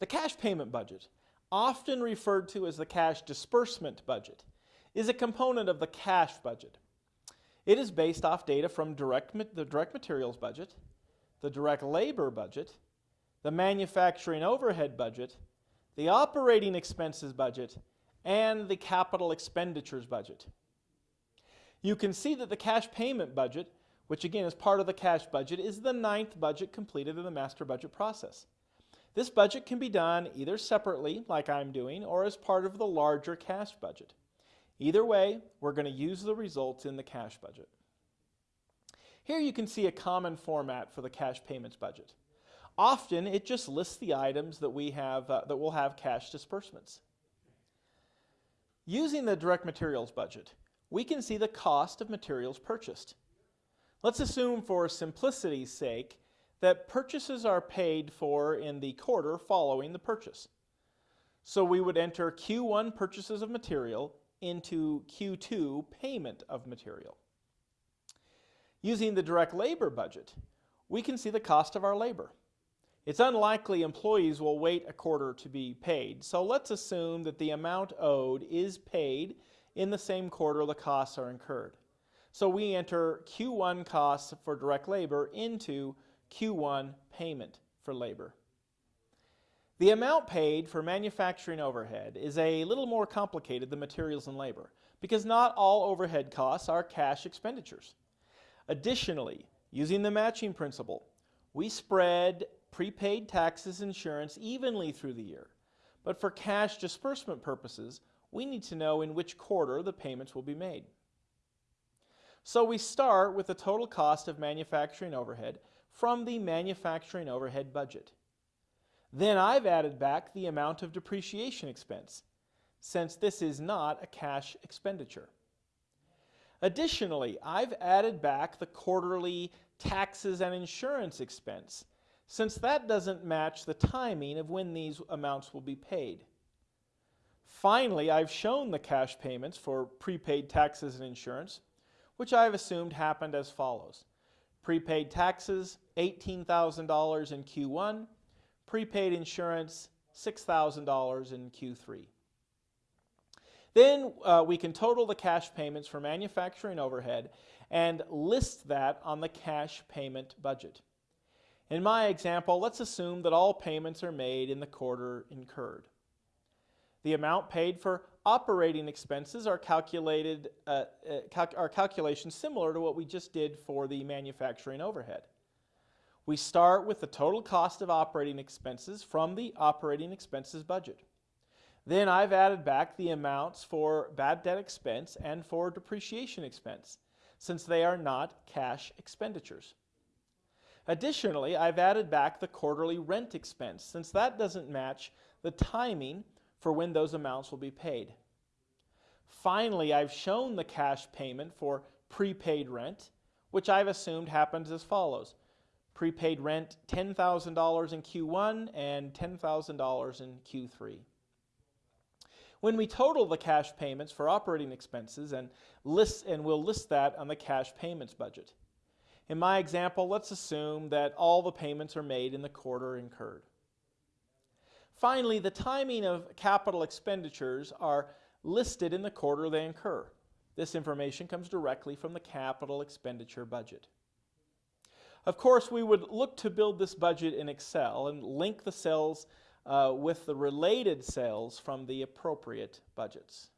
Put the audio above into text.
The cash payment budget, often referred to as the cash disbursement budget, is a component of the cash budget. It is based off data from direct, the direct materials budget, the direct labor budget, the manufacturing overhead budget, the operating expenses budget, and the capital expenditures budget. You can see that the cash payment budget, which again is part of the cash budget, is the ninth budget completed in the master budget process. This budget can be done either separately, like I'm doing, or as part of the larger cash budget. Either way, we're going to use the results in the cash budget. Here you can see a common format for the cash payments budget. Often it just lists the items that we have uh, that will have cash disbursements. Using the direct materials budget, we can see the cost of materials purchased. Let's assume for simplicity's sake that purchases are paid for in the quarter following the purchase. So we would enter Q1 purchases of material into Q2 payment of material. Using the direct labor budget, we can see the cost of our labor. It's unlikely employees will wait a quarter to be paid, so let's assume that the amount owed is paid in the same quarter the costs are incurred. So we enter Q1 costs for direct labor into Q1 payment for labor. The amount paid for manufacturing overhead is a little more complicated than materials and labor because not all overhead costs are cash expenditures. Additionally, using the matching principle, we spread prepaid taxes insurance evenly through the year. But for cash disbursement purposes, we need to know in which quarter the payments will be made. So we start with the total cost of manufacturing overhead from the manufacturing overhead budget. Then I've added back the amount of depreciation expense, since this is not a cash expenditure. Additionally, I've added back the quarterly taxes and insurance expense, since that doesn't match the timing of when these amounts will be paid. Finally, I've shown the cash payments for prepaid taxes and insurance, which I've assumed happened as follows. Prepaid taxes, $18,000 in Q1, prepaid insurance, $6,000 in Q3. Then uh, we can total the cash payments for manufacturing overhead and list that on the cash payment budget. In my example, let's assume that all payments are made in the quarter incurred. The amount paid for operating expenses are calculated, uh, uh, are calculations similar to what we just did for the manufacturing overhead. We start with the total cost of operating expenses from the operating expenses budget. Then I've added back the amounts for bad debt expense and for depreciation expense, since they are not cash expenditures. Additionally, I've added back the quarterly rent expense, since that doesn't match the timing for when those amounts will be paid. Finally, I've shown the cash payment for prepaid rent, which I've assumed happens as follows prepaid rent $10,000 in Q1 and $10,000 in Q3. When we total the cash payments for operating expenses and list and we'll list that on the cash payments budget. In my example, let's assume that all the payments are made in the quarter incurred. Finally, the timing of capital expenditures are listed in the quarter they incur. This information comes directly from the capital expenditure budget. Of course, we would look to build this budget in Excel and link the cells uh, with the related cells from the appropriate budgets.